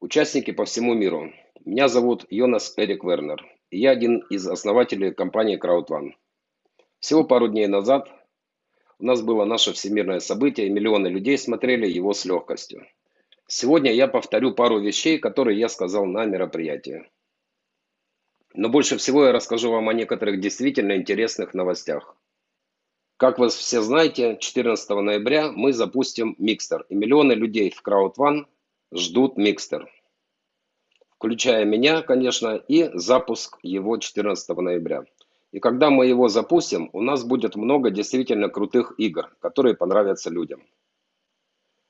Участники по всему миру. Меня зовут Йонас Эрик Вернер. И я один из основателей компании CrowdOne. Всего пару дней назад у нас было наше всемирное событие, и миллионы людей смотрели его с легкостью. Сегодня я повторю пару вещей, которые я сказал на мероприятии. Но больше всего я расскажу вам о некоторых действительно интересных новостях. Как вы все знаете, 14 ноября мы запустим Микстер, и миллионы людей в CrowdOne ждут Микстер. Включая меня, конечно, и запуск его 14 ноября. И когда мы его запустим, у нас будет много действительно крутых игр, которые понравятся людям.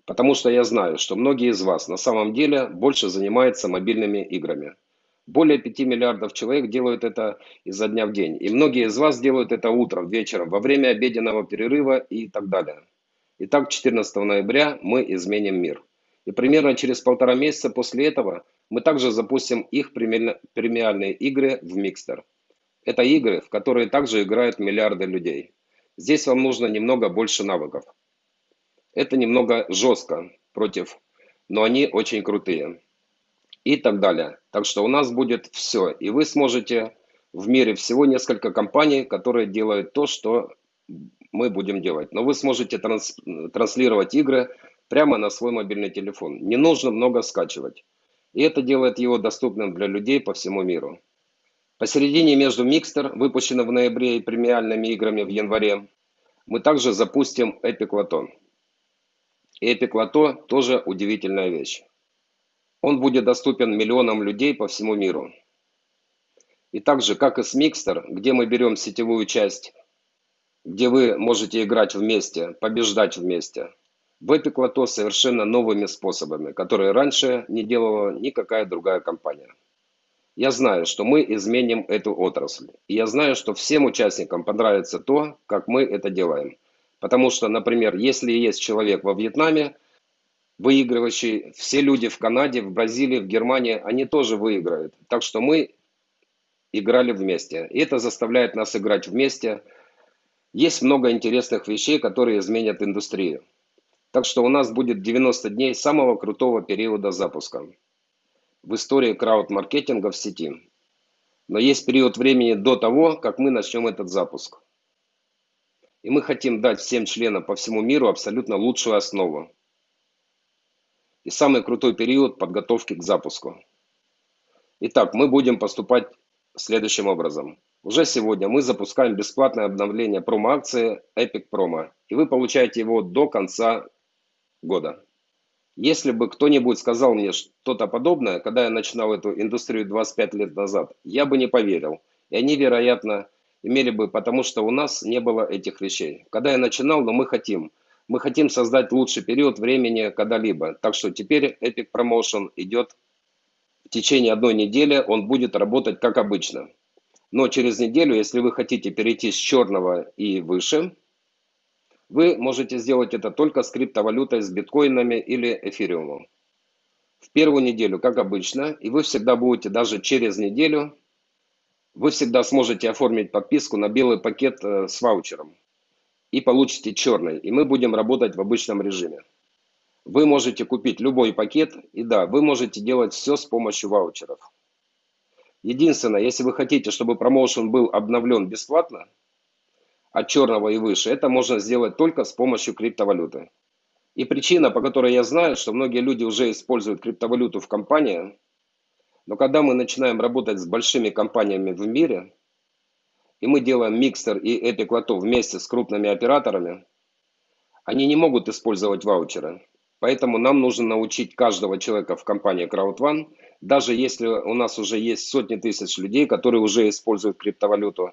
Потому что я знаю, что многие из вас на самом деле больше занимаются мобильными играми. Более 5 миллиардов человек делают это изо дня в день. И многие из вас делают это утром, вечером, во время обеденного перерыва и так далее. Итак, 14 ноября мы изменим мир. И примерно через полтора месяца после этого мы также запустим их премиальные игры в Микстер. Это игры, в которые также играют миллиарды людей. Здесь вам нужно немного больше навыков. Это немного жестко против, но они очень крутые. И так далее. Так что у нас будет все. И вы сможете в мире всего несколько компаний, которые делают то, что мы будем делать. Но вы сможете транс, транслировать игры прямо на свой мобильный телефон. Не нужно много скачивать. И это делает его доступным для людей по всему миру. Посередине между Mixter, выпущенным в ноябре, и премиальными играми в январе, мы также запустим Epic Lotto. И Epic Lotto тоже удивительная вещь. Он будет доступен миллионам людей по всему миру. И так же, как и с Mixter, где мы берем сетевую часть, где вы можете играть вместе, побеждать вместе, в Epic Lotto совершенно новыми способами, которые раньше не делала никакая другая компания. Я знаю, что мы изменим эту отрасль. И я знаю, что всем участникам понравится то, как мы это делаем. Потому что, например, если есть человек во Вьетнаме, выигрывающий, все люди в Канаде, в Бразилии, в Германии, они тоже выиграют. Так что мы играли вместе. И это заставляет нас играть вместе. Есть много интересных вещей, которые изменят индустрию. Так что у нас будет 90 дней самого крутого периода запуска в истории крауд-маркетинга в сети. Но есть период времени до того, как мы начнем этот запуск. И мы хотим дать всем членам по всему миру абсолютно лучшую основу. И самый крутой период подготовки к запуску. Итак, мы будем поступать следующим образом. Уже сегодня мы запускаем бесплатное обновление промо-акции Epic Promo. И вы получаете его до конца года. Если бы кто-нибудь сказал мне что-то подобное, когда я начинал эту индустрию 25 лет назад, я бы не поверил. И они, вероятно, имели бы, потому что у нас не было этих вещей. Когда я начинал, но мы хотим. Мы хотим создать лучший период времени когда-либо. Так что теперь Epic Promotion идет в течение одной недели, он будет работать как обычно. Но через неделю, если вы хотите перейти с черного и выше, вы можете сделать это только с криптовалютой, с биткоинами или эфириумом. В первую неделю, как обычно, и вы всегда будете даже через неделю, вы всегда сможете оформить подписку на белый пакет э, с ваучером и получите черный, и мы будем работать в обычном режиме. Вы можете купить любой пакет, и да, вы можете делать все с помощью ваучеров. Единственное, если вы хотите, чтобы промоушен был обновлен бесплатно, от черного и выше, это можно сделать только с помощью криптовалюты. И причина, по которой я знаю, что многие люди уже используют криптовалюту в компании, но когда мы начинаем работать с большими компаниями в мире, и мы делаем микстер и Epic Lotto вместе с крупными операторами, они не могут использовать ваучеры. Поэтому нам нужно научить каждого человека в компании CrowdOne, даже если у нас уже есть сотни тысяч людей, которые уже используют криптовалюту,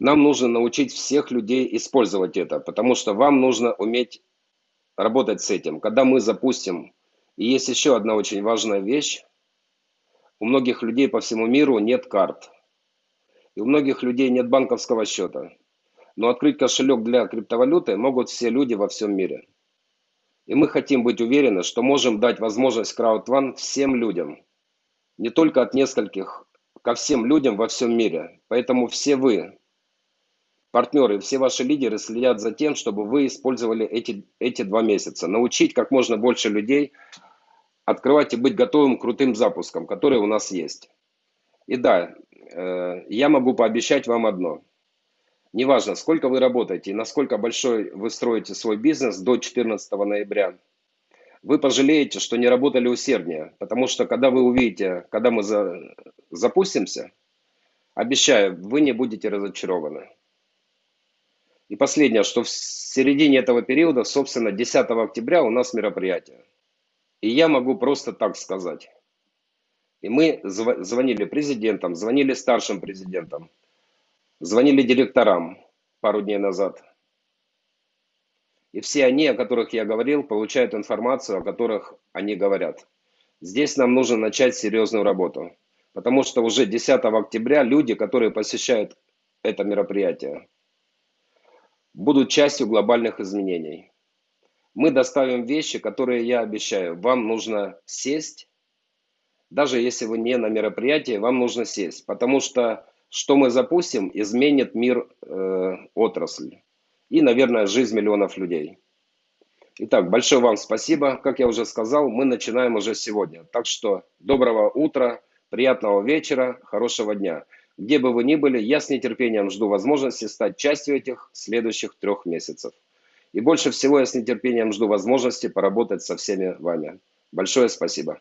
нам нужно научить всех людей использовать это, потому что вам нужно уметь работать с этим. Когда мы запустим, и есть еще одна очень важная вещь, у многих людей по всему миру нет карт. И у многих людей нет банковского счета. Но открыть кошелек для криптовалюты могут все люди во всем мире. И мы хотим быть уверены, что можем дать возможность CrowdOne всем людям. Не только от нескольких, ко всем людям во всем мире. Поэтому все вы, партнеры, все ваши лидеры следят за тем, чтобы вы использовали эти, эти два месяца. Научить как можно больше людей открывать и быть готовым к крутым запускам, которые у нас есть. И да, э, я могу пообещать вам одно. Неважно, сколько вы работаете и насколько большой вы строите свой бизнес до 14 ноября, вы пожалеете, что не работали усерднее, потому что когда вы увидите, когда мы за, запустимся, обещаю, вы не будете разочарованы. И последнее, что в середине этого периода, собственно, 10 октября у нас мероприятие. И я могу просто так сказать. И мы звонили президентам, звонили старшим президентам, звонили директорам пару дней назад. И все они, о которых я говорил, получают информацию, о которых они говорят. Здесь нам нужно начать серьезную работу. Потому что уже 10 октября люди, которые посещают это мероприятие, будут частью глобальных изменений. Мы доставим вещи, которые я обещаю. Вам нужно сесть, даже если вы не на мероприятии, вам нужно сесть. Потому что что мы запустим, изменит мир э, отрасли и, наверное, жизнь миллионов людей. Итак, большое вам спасибо. Как я уже сказал, мы начинаем уже сегодня. Так что доброго утра, приятного вечера, хорошего дня. Где бы вы ни были, я с нетерпением жду возможности стать частью этих следующих трех месяцев. И больше всего я с нетерпением жду возможности поработать со всеми вами. Большое спасибо.